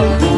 you.